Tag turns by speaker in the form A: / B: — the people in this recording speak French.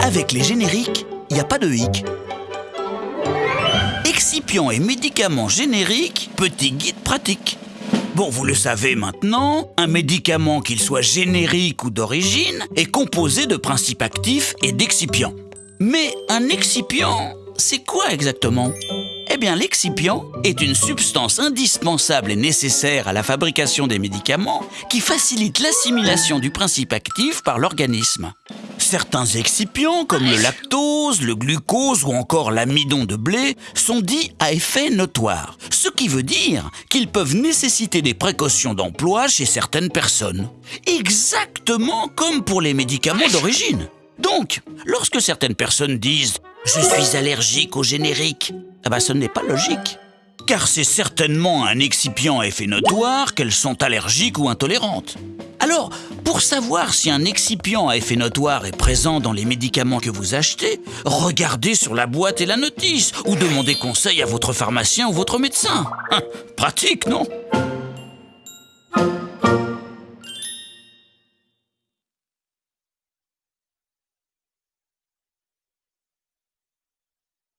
A: Avec les génériques, il n'y a pas de hic. Excipients et médicaments génériques, petit guide pratique. Bon, vous le savez maintenant, un médicament, qu'il soit générique ou d'origine, est composé de principes actifs et d'excipients. Mais un excipient, c'est quoi exactement? Eh bien, l'excipient est une substance indispensable et nécessaire à la fabrication des médicaments qui facilite l'assimilation du principe actif par l'organisme. Certains excipients, comme le lactose, le glucose ou encore l'amidon de blé, sont dits à effet notoire, ce qui veut dire qu'ils peuvent nécessiter des précautions d'emploi chez certaines personnes. Exactement comme pour les médicaments d'origine. Donc, lorsque certaines personnes disent « je suis allergique au générique », eh ben, ce n'est pas logique. Car c'est certainement un excipient à effet notoire qu'elles sont allergiques ou intolérantes. Alors, pour savoir si un excipient à effet notoire est présent dans les médicaments que vous achetez, regardez sur la boîte et la notice ou demandez conseil à votre pharmacien ou votre médecin. Hein, pratique, non?